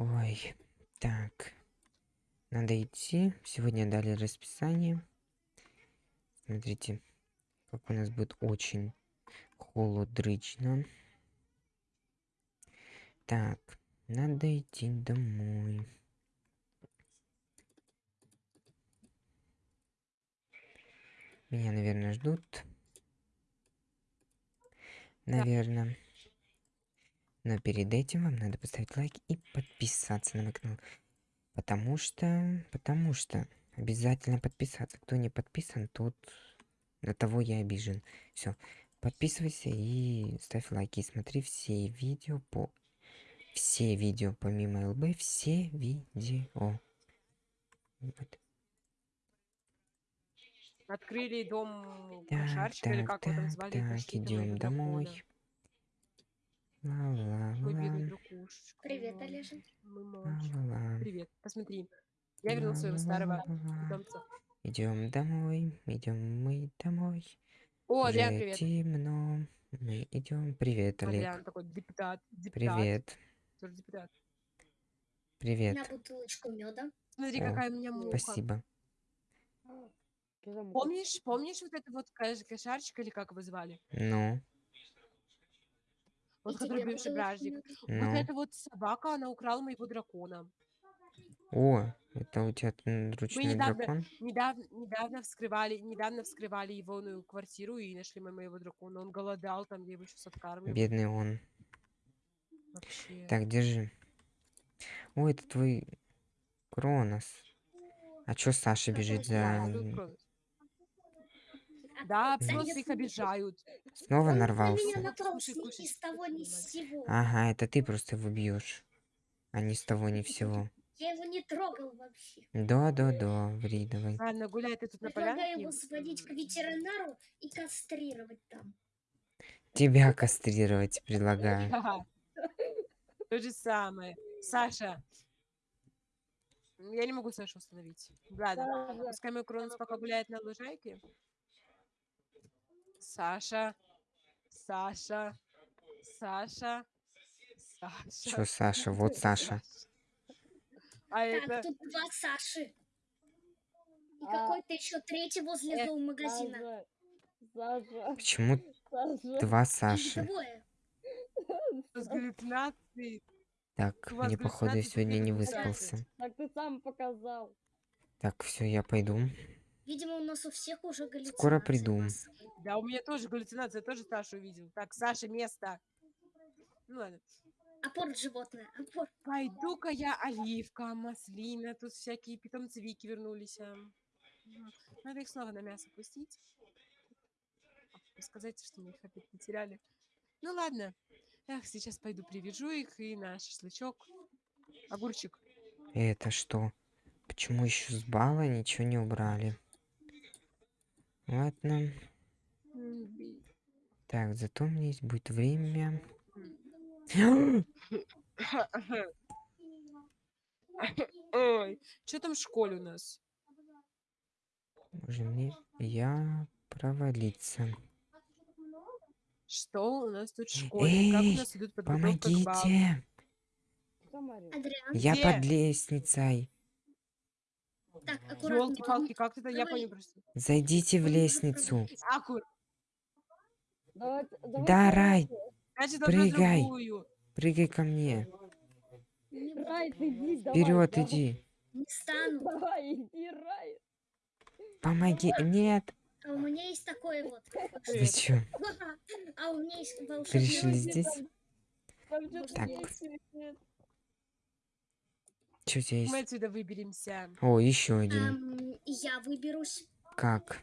Ой, так. Надо идти. Сегодня дали расписание. Смотрите, как у нас будет очень холодрычно. Так, надо идти домой. Меня, наверное, ждут. Наверное. Но перед этим вам надо поставить лайк и подписаться на мой канал. Потому что... Потому что... Обязательно подписаться. Кто не подписан, тот... На того я обижен. Все. Подписывайся и ставь лайки. Смотри все видео по... Все видео помимо ЛБ. Все видео. Вот. Открыли дом Так, кошарчика, или так, как вы там так, звали, так, идем домой. Ла-ла-ла. Твой бедный дракушечка. Привет, мой, Олежа. мой мальчик. Ла-ла-ла. Привет, посмотри. Я вернул своего старого питомца. Идем домой, идем мы домой. О, Уже Адриан, привет. темно. Мы идем. Привет, Олег. Адриан такой депутат. депутат. Привет. Тоже депутат. Привет. На бутылочку меда. Смотри, О, какая у меня муха. Спасибо. Помнишь, помнишь вот это вот кош- кошарчик, или как его звали? Ну, Вот который бывший бражник. ну. Вот эта вот собака, она украла моего дракона. О, это у тебя м, Мы ручной недавно, дракон? недавно, недавно вскрывали, недавно вскрывали его ну, квартиру и нашли мо- моего дракона. Он голодал, там я его сейчас откармливаю. Бедный он. Вообще. Так, держи. О, это твой Кронос. А чё Саша бежит Да, за... тут м, кровь. А Да, просто их обижают. Снова Он нарвался? напался ни Кушай, с того, ни кушай, с сего. Ага, это ты просто его бьешь. А не с того, ни всего. Я его не трогал вообще. Да-да-да, ври давай. Ладно, гуляй ты тут на Предлагаю полянке. его сводить к ветеринару и кастрировать там. Тебя кастрировать предлагаю. Ага. То же самое. Саша. Я не могу Сашу остановить. Ладно. Пускай мой Кронос пока гуляет на лужайке. Саша. Саша. Саша. Саша. Чё, Саша? Вот Саша. А Так, это... тут два Саши. И А, какой-то еще третий возле э, зоомагазина. Саша, Саша, Почему Саша. два Саши? двое. Так, мне походу сегодня не выспался. Так ты сам показал. Так, все, я пойду. Видимо, у нас у всех уже галлюцинации. Скоро приду. Да, у меня тоже галлюцинация, я тоже Сашу увидел. Так, Саша, место. Ну ладно. Апорт животное. Апорт. Пойду-ка я оливка, маслина, тут всякие питомцы Вики вернулись. а. Надо их снова на мясо пустить. Сказать, что мы их опять потеряли. Ну ладно. Эх, сейчас пойду привяжу их и на шашлычок. Огурчик. Это что? Почему еще с бала ничего не убрали? Ладно. Так, зато у меня есть будет время. Ой, что там в школе у нас? Боже мне, я провалиться. Что у нас тут в школе? Как у Эй, нас идут подготовка к балу? Помогите! Я Где? под лестницей. Так, аккуратно. Ёлки-палки, как ты-то? Я Давай. понял просто. Зайдите в лестницу. Акур, Давайте, давайте Да, Рай, значит, Прыгай. прыгай ко мне. Рай, иди, давай. Вперед, давай. иди. Не стану. Давай, иди, Рай. Помоги. Нет. А у меня есть такой вот. Чё? А у меня есть волшебный. Где здесь? там- Там Так. есть? Что у тебя Мы отсюда выберемся. О, еще один. И я выберусь Как?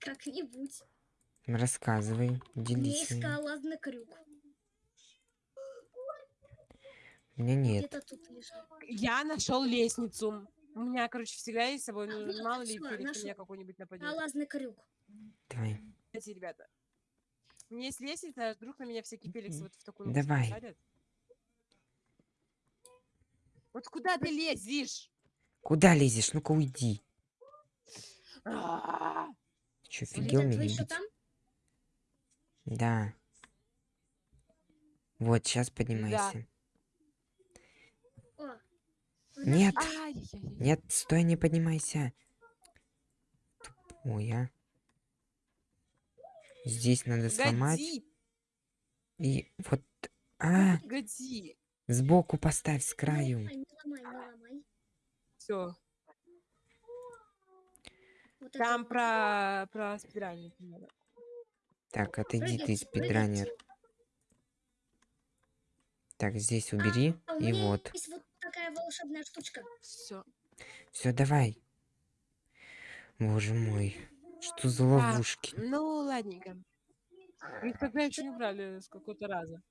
как-нибудь. Рассказывай, делись. есть своим. скалолазный крюк. У меня нет. Я нашел лестницу. У меня, короче, всегда есть с собой, ну, вот, мало ли, на нашёл. меня какой-нибудь нападет. Скалолазный крюк. Давай. Эти ребята. У меня есть лестница, а вдруг на меня всякие Феликсы вот в такую Давай. посадят. Вот куда ты лезешь? Куда лезешь? Ну-ка уйди. А, Ты что, Лиза, офигел меня еще там? Да. Вот, сейчас поднимайся. В Нет, нет, стой, не поднимайся. Ой, а. Здесь надо сломать. Годи, И вот... А, годи. Сбоку поставь с Не краю. ломай, не ломай, не ломай. Все. Вот Там про, про спидранник надо. Так, отойди ты, спидранер. Так, здесь убери. А И вот. есть вот такая волшебная штучка. Все. Все, давай. Боже мой. Что за ловушки? Ну, ладненько. Их тогда еще не брали с какого-то раза.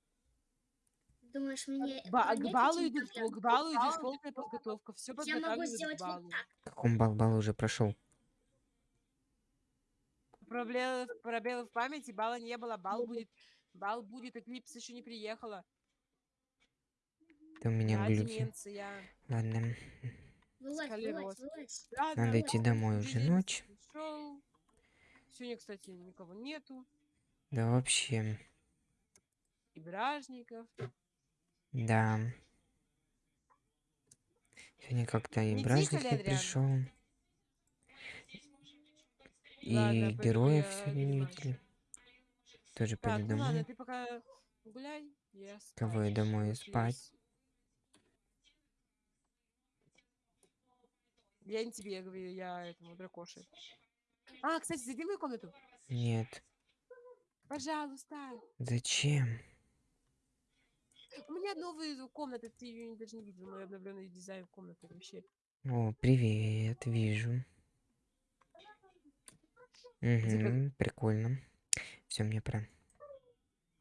Думаешь, мне Ба- к балу идет, к балу идет полная подготовка. Все Я могу сделать балу. вот так. Каком бал бал уже прошел? Пробелы, пробелы в памяти, бала не было, бал будет. Бал будет, Эклипс еще не приехала. Ты у меня Да, глюки. деменция. Ладно, Вылазь, вылазь, вылазь. Ладно, надо идти домой уже ночь. пришёл. Сегодня, кстати, никого нету. Да вообще, И бражников. Да. Сегодня как-то и бражник не пришел. И Ладно, пойду героев я сегодня не видели. Тоже Так, пойду ну ладно, домой. ты пока гуляй. Я Кого я спать. домой спать? Я не тебе, я говорю, я этому дракоше. А, кстати, зайди в мою комнату. Нет. Пожалуйста. Зачем? У меня новая комната, ты ее даже не видел, мой обновленный дизайн комнаты вообще. О, привет, вижу. Угу, прикольно. Все, мне пора.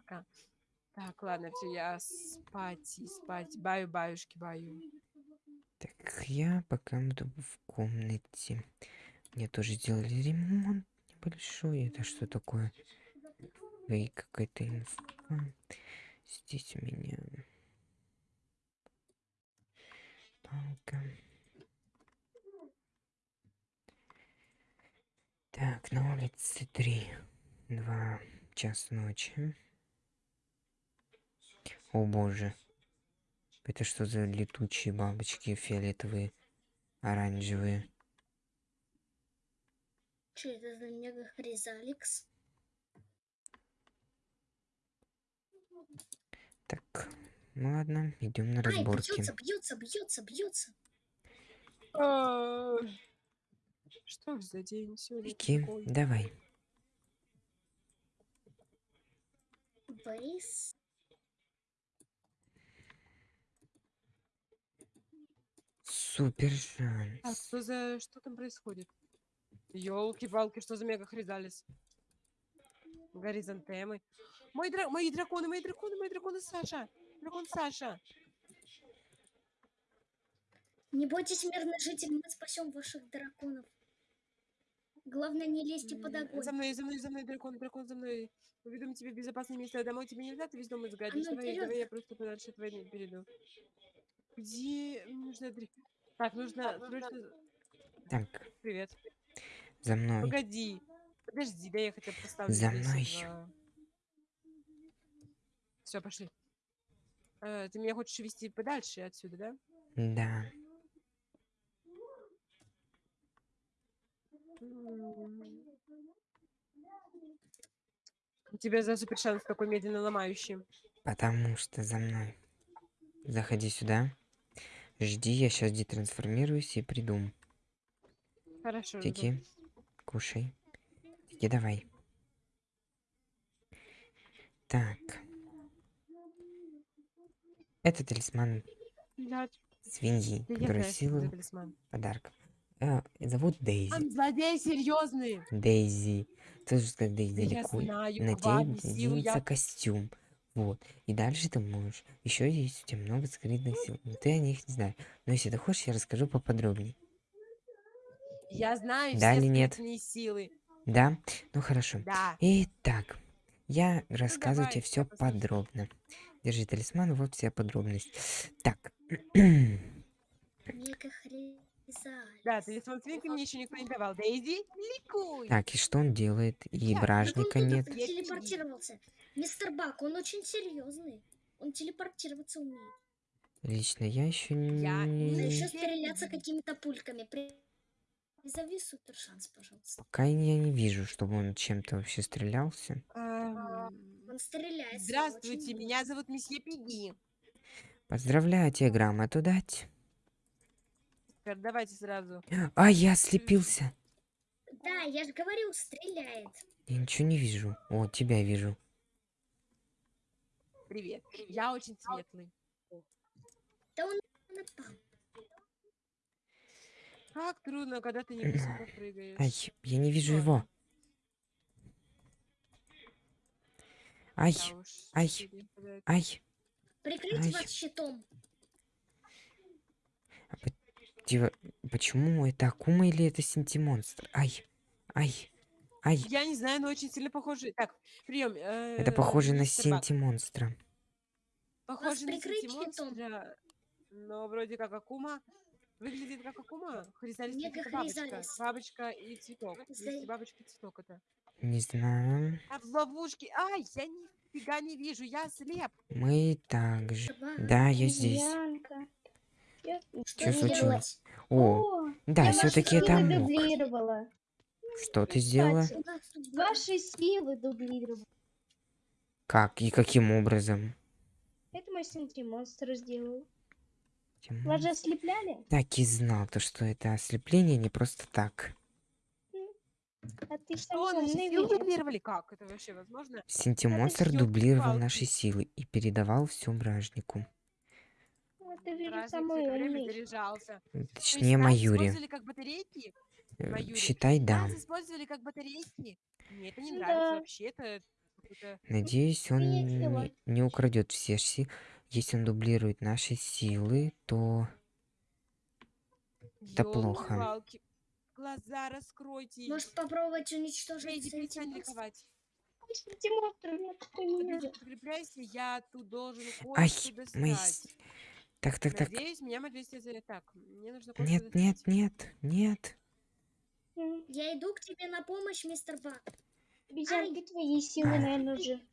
Так, ладно, все, я спать спать. Баю, баюшки, баю. Так, я пока буду в комнате. Мне тоже сделали ремонт небольшой. Это что такое? И какая-то инфа. Здесь у меня палка. Так, на улице три, два час ночи. О боже. Это что за летучие бабочки фиолетовые, оранжевые? Что это за мега хризаликс? Так, ну ладно, идем на Ай, разборки. бьется, бьется, бьется, бьется. А, Что ж за день сегодня Вики, такой? давай. Борис. Супер Так, шанс. что за... Что там происходит? Ёлки-палки, что за мега хризалис? Горизонтемы. Мои, дра... мои драконы, мои драконы, мои драконы, Саша! Дракон Саша! Не бойтесь, мирный житель, мы спасем ваших драконов. Главное, не лезьте под огонь. За мной, за мной, за мной, дракон, дракон, за мной. Уведом тебя в безопасное место. Домой тебе нельзя, ты весь дом изгадишь. Давай, вперёд. давай я просто подальше от войны перейду. Где нужно... Так, нужно... срочно- Так, Привет. за мной. Погоди. Подожди, да я хотя бы поставлю. За мной. Все, пошли. Э, ты меня хочешь вести подальше отсюда, да? Да. У тебя за супер шанс такой медленно ломающий. Потому что за мной. Заходи сюда. Жди, я сейчас детрансформируюсь и приду. Хорошо. жду. Тики, кушай. Тики, давай. Так. Это талисман свиньи, да я который знаю, что это за силу талисман. подарков. Э, зовут Дейзи. Там злодеи серьезные. Дейзи. Тоже сказать Дейзи Да я ликуй. знаю, На тебе силу я- делится костюм. Вот. И дальше ты можешь. Еще есть у тебя много скрытных сил. Но ты о них не знаешь. Но если ты хочешь, я расскажу поподробнее. Я знаю Да все или нет? силы. Да? Ну хорошо. Да. Итак, я рассказываю давай, тебе все подробно. Держи талисман, вот вся подробность. Так. Да, талисман свинки мне еще никто не давал. Дейзи, ликуй. так, и что он делает? И Я- он бражника тут нет. Я телепортировался. Мистер Бак, он очень серьезный. Он телепортироваться умеет. Лично я еще Я не... еще Теперь стреляться какими-то пульками. При- Призови супер шанс, пожалуйста. Пока я не вижу, чтобы он чем-то вообще стрелялся. Он стреляет. Здравствуйте, очень меня зовут месье Пиги. Поздравляю, тебе грамоту дать. Теперь Давайте сразу. А, я ослепился. много. Да, я же говорил, стреляет. Я ничего не вижу. О, тебя вижу. Привет. Я очень светлый. Да он напал. Как трудно, когда ты не прыгаешь. Ай, я не вижу его. Ай, ай. ай. Прикрыть Ай. вас щитом. Типа, почему это Акума или это Синтимонстр? Ай, ай, ай. Я не знаю, но очень сильно похожи. Так, прием. Это похоже на Синтимонстра. Похоже на. Синтимонстра, но вроде как Акума. Выглядит как Акума. Хризалис как бабочка. Бабочка и цветок. Бабочка и цветок это. Не знаю. А в ловушке. Ай, я нифига не вижу, я слеп. Мы также. Да, я здесь. Я- Что случилось? делать? О, да, все-таки это мог. дублировала. Что ты сделала? Ваши силы дублировала. Как и каким образом? Это мой монстр сделал. Вас же ослепляли? Так и знал, то, что это ослепление не просто так. А Что, силы? Как это вообще возможно? Синтимонстр дублировал наши силы и передавал все бражнику. Есть Точнее, Маюри. Э. Считай, да. Какой-то... Надеюсь, он не, украдет все силы. Если он дублирует наши силы, то Это плохо. Ёлки-палки. Глаза раскройте. Может попробовать уничтожить Эйди, перестань сантиметр? ликовать. видел. подкрепляйся, я тут должен кое-что достать. Так, так, так. Надеюсь, меня Маджестия зовет. Так, мне нужно Нет, нет, нет, нет. Я иду к тебе на помощь, мистер Бак. Обезьянки твои силы, А. наверное, уже.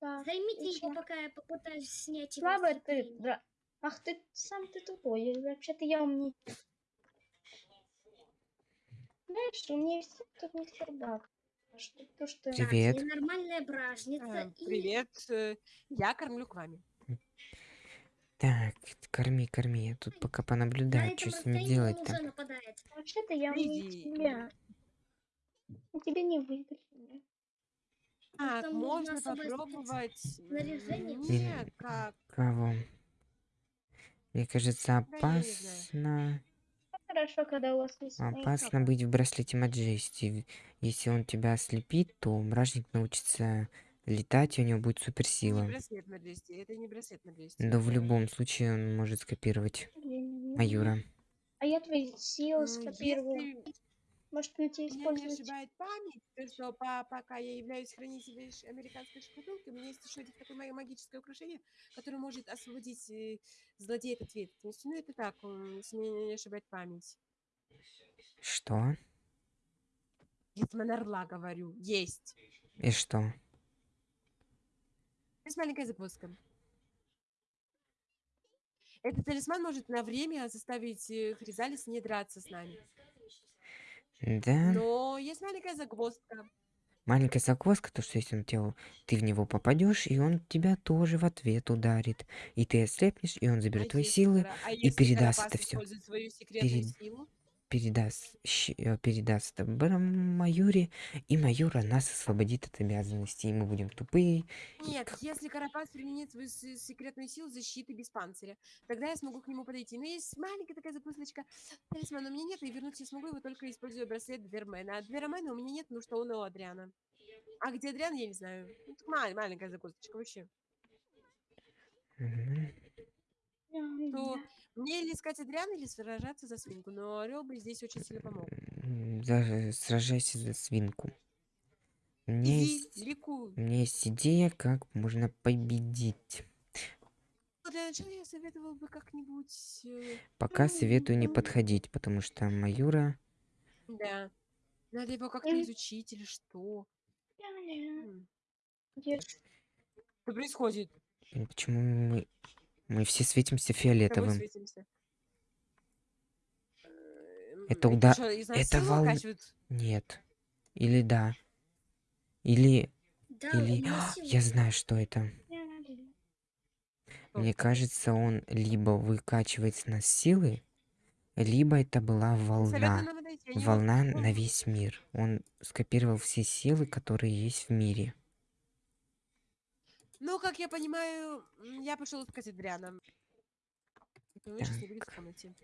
Так, Займите его, пока я попытаюсь снять его. Слабая с ты, да. Ах ты, сам ты тупой. Вообще-то я умнее. Знаешь, умнее всех тут мистер Бак. А Что, то, что... Так, Привет. ненормальная бражница. А, и- Привет, э, я кормлю к вами. Так, корми, корми. Я тут пока На понаблюдаю, что с ними уже нападает. Вообще-то я Иди. тебя. А тебе не. Так, там нужно можно попробовать. Не Нет, как? Кого? Мне кажется, не опасно... Хорошо, когда у вас есть Опасно быть в браслете Маджести. Если он тебя ослепит, то мражник научится летать, и у него будет Не суперсила. браслет Маджести, это не браслет Маджести. Да в любом случае он может скопировать Маюра. А я твои силы скопировала. Если Может, уйти меня не использовать? ошибает память, то что по- пока я являюсь хранителем американской шкатулки, у меня есть еще один такое мое магическое украшение, которое может освободить э, злодея от ответственности. Ну, это так, если меня не ошибает память. Что? Гетман Орла, говорю, есть. И что? Есть маленькая загвоздка. Этот талисман может на время заставить э, Хризалис не драться с нами. Да? Но есть маленькая загвоздка. Маленькая заквоска, то что если он тебя, ты в него попадешь, и он тебя тоже в ответ ударит. И ты ослепнешь, и он заберет А твои силы, а и передаст это секретную Перед- силу? Передаст, э, передаст Маюре, и Маюра нас освободит от обязанностей, и мы будем тупые. и Нет, как- если Карапас применит свою се- секретную силу защиты без панциря, тогда я смогу к нему подойти. Но есть маленькая такая запусочка. Талисмана у меня нет, и вернуть я смогу его только используя браслет Двермена. А Двермена у меня нет, потому что он у Адриана. А где Адриан, я не знаю. Ну, маленькая загвоздочка вообще. Мгм. То мне или искать Адриана, или сражаться за свинку. Но Орел бы здесь очень сильно помог. За- сражайся за свинку. У меня Иди, есть, у меня есть идея, как можно победить. Для начала я советовал бы как-нибудь... э, Пока советую не подходить, потому что Маюра... Да. Надо его как-то изучить или что. Что происходит? Почему мы... Мы все светимся фиолетовым. светимся. Это эти уда- чё, из нас это выкачивают? Нет. Или да. Или... Да, Или... А. Я знаю, что это. Мне кажется, он либо выкачивает с нас силы, либо это была волна. Волна на весь мир. Он скопировал все силы, которые есть в мире. Ну, как я понимаю, я пошел искать Адриана. Понимаю, сейчас не будет в комнате.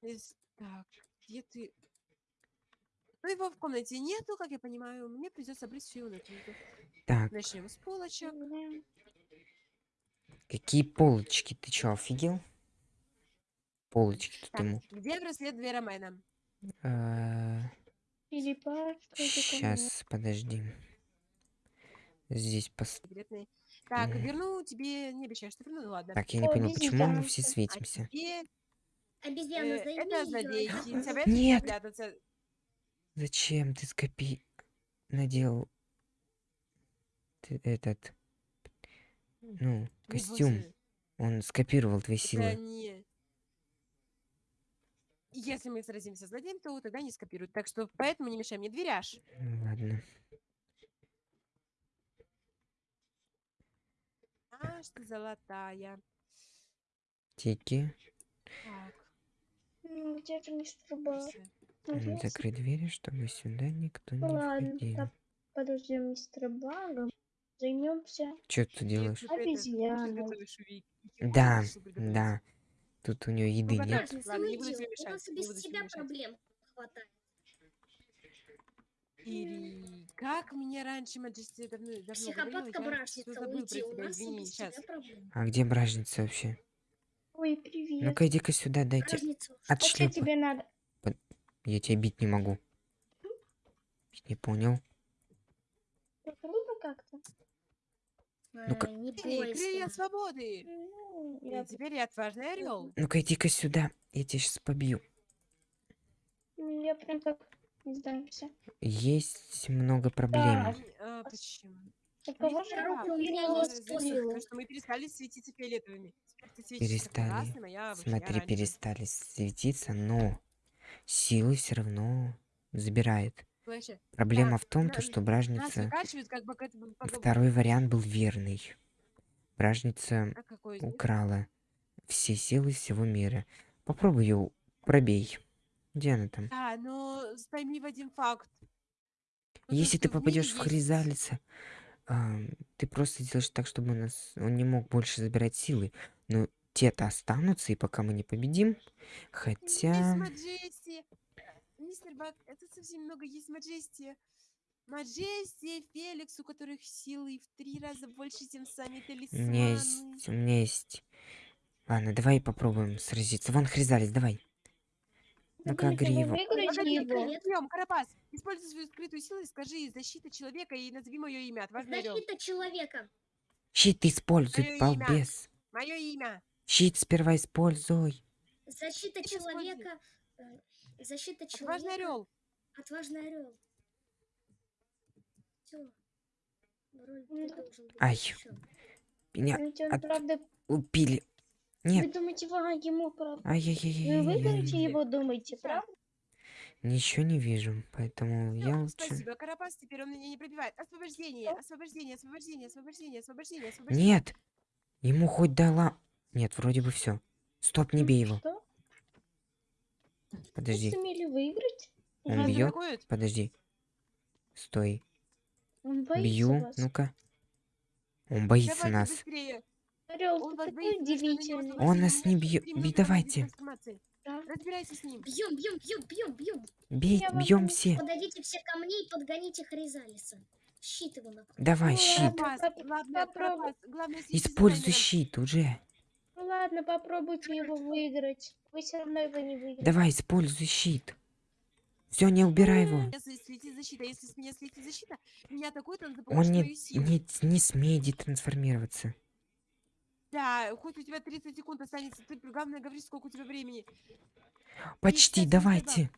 Из- Так, где ты? Ну, его в комнате нету, как я понимаю. Мне придется обрыть всю его. Так, Начнем с полочек. какие полочки? Ты чё, офигел? Полочки тут Так, ему. где браслет что это такое? Сейчас, подожди. Здесь пос... Секретный. Так, верну тебе, не обещаю, что верну, ну ладно. Так, я не О, понял, почему мы все А светимся? тебе, Обезьяна, э, займи это её. злодейки. Советую Нет. спрятаться. Зачем ты скопи... Надел... Ты этот... Ну, костюм. Он скопировал твои силы. не... Если мы сразимся с злодеем, то тогда не скопируют. Так что поэтому не мешай мне дверяж. Ладно. Ты золотая. Тики. Так, Ну, Где же мистер я Закрыть двери, чтобы сюда никто не Ладно, входил. так, подождем мистера Бага. Займемся. Что ты делаешь? Обезьяна. Да. Да. Тут у нее еды Ну, нет. Ладно, не буду тебе У мешать, без тебя проблем хватает. Ири, как мне раньше Маджести давно, Психопатка я бражница, уйди. У нас извини, сейчас. А где бражница вообще? Ой, привет. Ну-ка, иди-ка сюда, дайте Разница. от А что тебе надо? Я тебя бить не могу. Не понял. Круто как-то. Ну-ка. Крылья бойся. свободы! Ну, И я, теперь я отважный орел. Ну-ка, иди-ка сюда. Я тебя сейчас побью. я прям так не сдамся. Есть много проблем. Так. А, почему? У кого же Мистер руку Бак, у меня я есть заметила, сила. что мы перестали светиться фиолетовыми. Перестали. красным, а я Смотри, оранжевым. перестали светиться, но силы все равно забирает. Слышишь, Проблема Так, в том, то, что бражница... как. Второй вариант был верный. Бражница А украла все силы всего мира. Попробуй ее пробей. Где она там? Да, но пойми в один факт. Ну, то, Если что ты в мире попадешь в есть- Хризалица, а, ты просто делаешь так, чтобы у нас он не мог больше забирать силы. Но те-то останутся, и пока мы не победим. Есть Хотя... Маджести. Мистер Бак, это совсем немного есть Маджести. Маджести, Феликс, у которых силы в три раза больше, чем сами У талисманы. меня есть... У меня есть... Ладно, давай попробуем сразиться. Вон Хризалис, давай. Погоди, его? привет. Прием, Карапас, используй свою скрытую силу и скажи «Защита человека» и назови мое имя. Отважный орел. Защита человека. Щит используй, Моё имя. балбес. Мое имя. Щит сперва используй. Защита человека. э, Защита Отважный человека. орел. Отважный орел. Все. Роль ты Ну, должен быть Ай. Меня от- правда... убили. Вы Нет. думаете, вы ему правда... Вы Ай-яй-яй-яй. выиграете его, думаете, правда? Ничего не вижу, поэтому я Всё, лучше... Спасибо, Карапас, теперь он меня не пробивает. Освобождение, освобождение, освобождение, освобождение, освобождение, освобождение. Нет! Ему хоть дала... Нет, вроде бы все. Стоп, не бей его. Что? Вы Подожди, сумели выиграть? Он Нас бьёт? атакуют? подожди. Стой. Он боится Бью. Ну-ка. Он боится Давайте нас. быстрее. Орел, Он такой боится, удивительный. Он нас не бей, минуты давайте. Да. Разбирайся с ним. Бьем, бьем, бьем, бьем, бьем. Бей, бьем все. Подойдите все ко мне и подгоните Хризалиса. Щит его на. Давай, Ну, щит. ладно. Попробуй. Используй щит уже. Ну ладно, попробуйте его выиграть. Вы все равно его не выиграете. Давай, используй щит. Все, не убирай его. Если слетит защита, если с меня слетит защита, меня атакует, он Он не, не, не смеет детрансформироваться. Да, хоть у тебя 30 секунд останется, ты главное говори, сколько у тебя времени. Почти, давайте.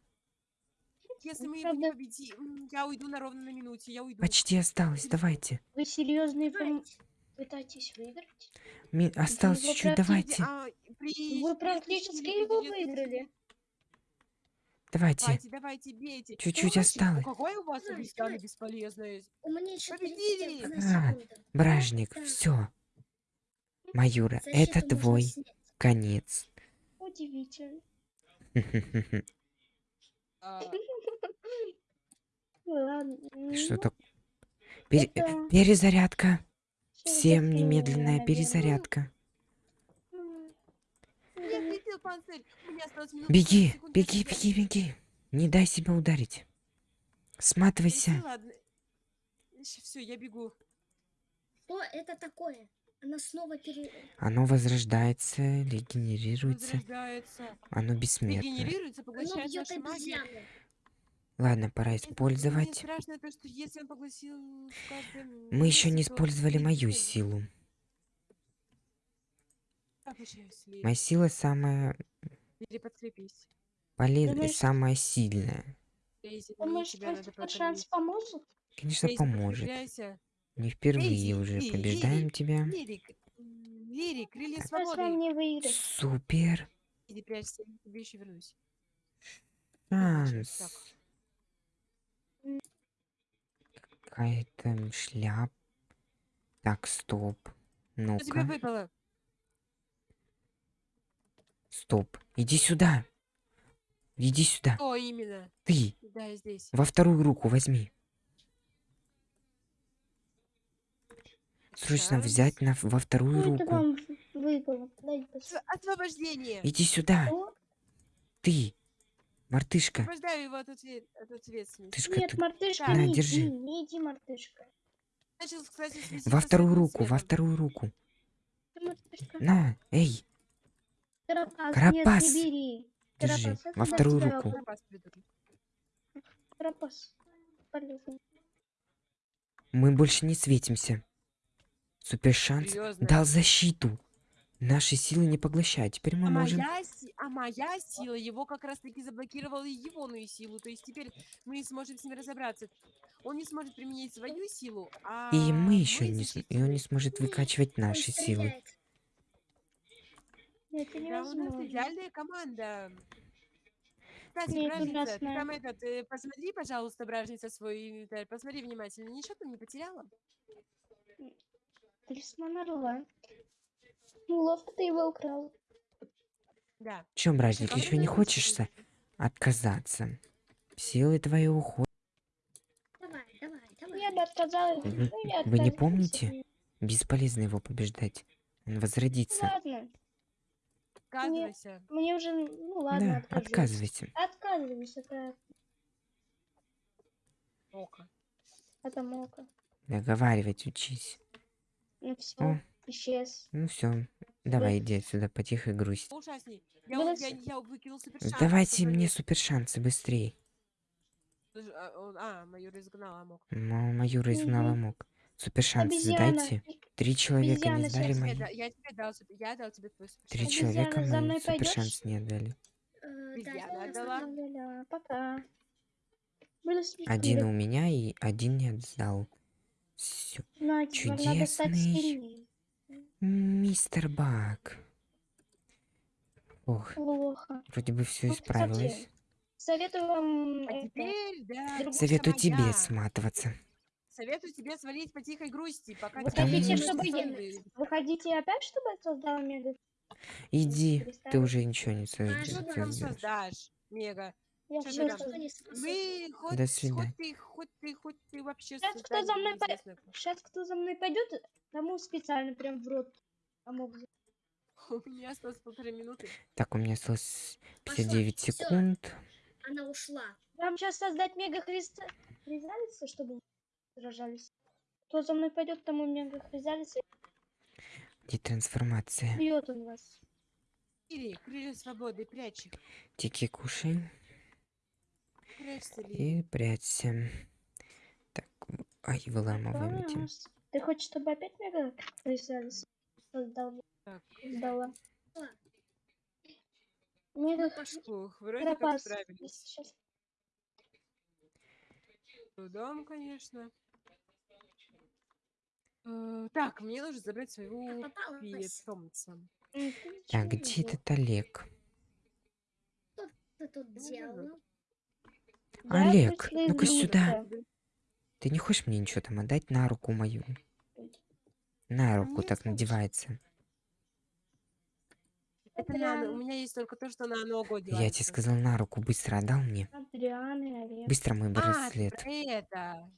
Если мы его Правда- не победим, я уйду на ровно на минуте, я уйду. Почти осталось, давайте. Вы серьезные. Давайте. Пытайтесь выиграть. Ми- Осталось вы чуть-чуть, практически- давайте. А, при- Вы практически его выиграли. Давайте. Давайте, давайте, бейте. Чуть-чуть осталось. Какое у вас обезьяна бесполезная? У меня еще Победили! 31 А. Бражник, Да. все. Майора, Защиту это твой снять. конец. Удивительно. Что ну, так? Это Перезарядка. Всем немедленная перезарядка. Беги, 40 секунд до беги, беги, беги. Не дай себя ударить. Сматывайся. Все, я бегу. Что это такое? Она снова пере... Оно возрождается, регенерируется. Возрождается. Оно бессмертно. Регенерируется, Оно поглощает магию. обезьяну. Ладно, пора использовать. страшно то, что если он поглотил Мы еще не использовали мою силу. Моя сила самая Лири, подкрепись. полезная, Думаешь- самая сильная. Думаешь, шанс поможет? Конечно, поможет. Не впервые уже побеждаем тебя. Лири, крылья вам свободы. Супер Иди прячься, тебе еще вернусь. шанс. Какая-то шляп. Так, стоп. Что тебе Ну-ка, выпало? стоп. Иди сюда. Иди сюда. Что именно? Ты Да, я здесь. во вторую руку возьми. Срочно взять на, во вторую Ну, руку. Освобождение. Иди сюда. Ты, мартышка. Освобождаю его от, отве- от ответственности. Тышка, Нет, ты мартышка, На, не держи. иди, не иди, мартышка. Начал, кстати, во вторую руку, во вторую руку. Ты мартышка. На, эй, Карапас, Карапас. нет, не бери. Держи, Карапас, во вторую руку. Карапас придурок. Карапас. Полезно. мы больше не светимся. Супер шанс Серьезно? дал защиту. Наши силы не поглощают. Теперь мы А можем... моя, а моя сила его как раз таки заблокировала егоную силу. То есть теперь мы сможем с ним разобраться. Он не сможет применить свою силу, а И мы еще не... защитим. И он не сможет выкачивать наши силы. Нет, это Да, у нас невозможно. идеальная команда. Кстати, Нет, бражница, ты там этот, э, посмотри, пожалуйста, бражница, свой инвентарь, посмотри внимательно, ничего там не потеряла? Талисман орла. Ловко ты его украл. Да. Чем, братник, Добрый еще не хочешься отказаться? Силы твои уходят. Давай, давай, давай. Я бы отказалась. Вы- ну, вы не помните? Бесполезно его побеждать. Он возродится. Ладно, Отказывайся. мне уже, ну ладно, да, откажусь. отказывайте. Отказываюсь, это, Око. это мока. Договаривать учись. Ну все, О. исчез. Ну все, давай иди отсюда, потихо грусть. Ужасней. Я, Было я, я выкинул супер шанс. Давайте мне супер шансы быстрее. А, майор изгнал Амок. М- Маюра изгнала Мгм. мог. Супер шансы Обезьяна. сдайте. Три человека не обезьяна сдали сейчас Я, мои. я тебе дал, я дал тебе твой супер Три. Обезьяна, человека мои мной супер пойдёшь? шанс не отдали. Э, Обезьяна отдала. Ля-ля, Пока. Один у меня и один не отдал. Все. Надо стать чудесный. Мистер Бак. Ох, Плохо. вроде бы все Ну, исправилось. Советую вам А это, теперь, да, Советую тебе моя. сматываться. Советую тебе свалить по тихой грусти, пока Вы хотите, чтобы я- Вы хотите опять, чтобы я создал мега? Иди, ты уже ничего не А создаешь. что Что ты сделаешь. создашь, Мега? Я Чё там? не. Мы хоть, До свидания. хоть ты, хоть ты, хоть ты вообще Сейчас кто за мной по-. Сейчас кто за мной пойдет, тому специально прям в рот помог. У меня осталось полторы минуты. Так, у меня осталось Пошла. 59 Всё. секунд. Она ушла. Вам сейчас создать мега христа... хризалица, чтобы вы сражались. Кто за мной пойдет, тому мега хризалица, Где трансформация? бьет он вас. Ири, крылья свободы, прячь их. Тики кушай. И прячься. Так, ай, выламываем эти. Класс. Ты хочешь, чтобы опять мега создал? Так. Создала. Ла. Мега Ух, вроде как Карапас. справились. Сейчас. Трудом, конечно. Э, Так, мне нужно забрать своего попалась. питомца. Так, где этот Олег? Ты тут Ну, делал? Олег, ну-ка сюда. Ты не хочешь мне ничего там отдать на руку мою? На руку нет, так надевается. Это на, у меня есть только то, что на ногу Я тебе одевается. сказал на руку, быстро отдал мне. Быстро мой А, браслет. про это.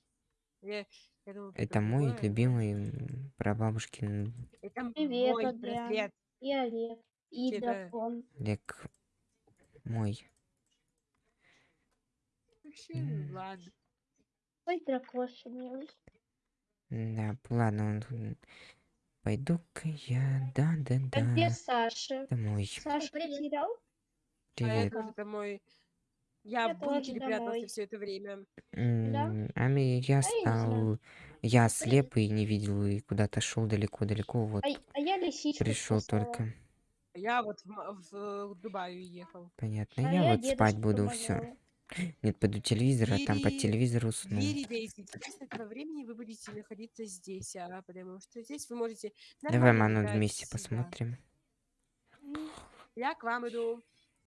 Я, я думала, Это мой но- любимый прабабушкин Это Привет, мой Адриан. браслет. И Олег. И. Олег мой. Вообще, ладно. Ой, дракоша милый. Да, ладно, он пойду-ка я, А где Саша? домой. Саша привет. потерял? А Привет. это уже домой. Я, Я в бункере прятался все это время. М, А я А я стал... Я слеп и не видел, и куда-то шел далеко-далеко, вот А, а я лисичку пришел только. Я вот в, Ма- в Дубай уехал. Понятно. А Я я вот спать буду, все. Нет, пойду телевизор, а там по Двери- телевизору усну. Двери Дейзи. С этого времени вы будете находиться здесь, а, потому что здесь вы можете Давай, Ману, вместе посмотрим. Я к вам иду.